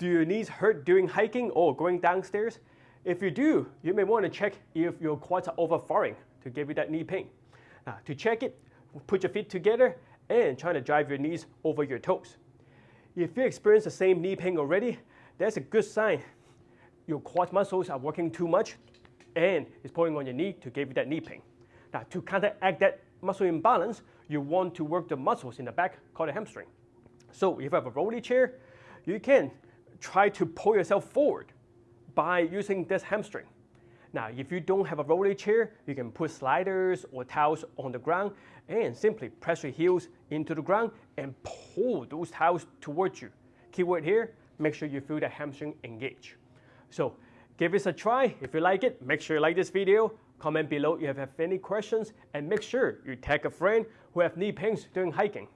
Do your knees hurt during hiking or going downstairs? If you do, you may want to check if your quads are overfiring to give you that knee pain. Now, to check it, put your feet together and try to drive your knees over your toes. If you experience the same knee pain already, that's a good sign your quad muscles are working too much and it's pulling on your knee to give you that knee pain. Now, to counteract that muscle imbalance, you want to work the muscles in the back called the hamstring. So if you have a rolly chair, you can try to pull yourself forward by using this hamstring. Now, if you don't have a rolly chair, you can put sliders or towels on the ground and simply press your heels into the ground and pull those towels towards you. Keyword here, make sure you feel the hamstring engage. So give this a try. If you like it, make sure you like this video. Comment below if you have any questions and make sure you tag a friend who have knee pains during hiking.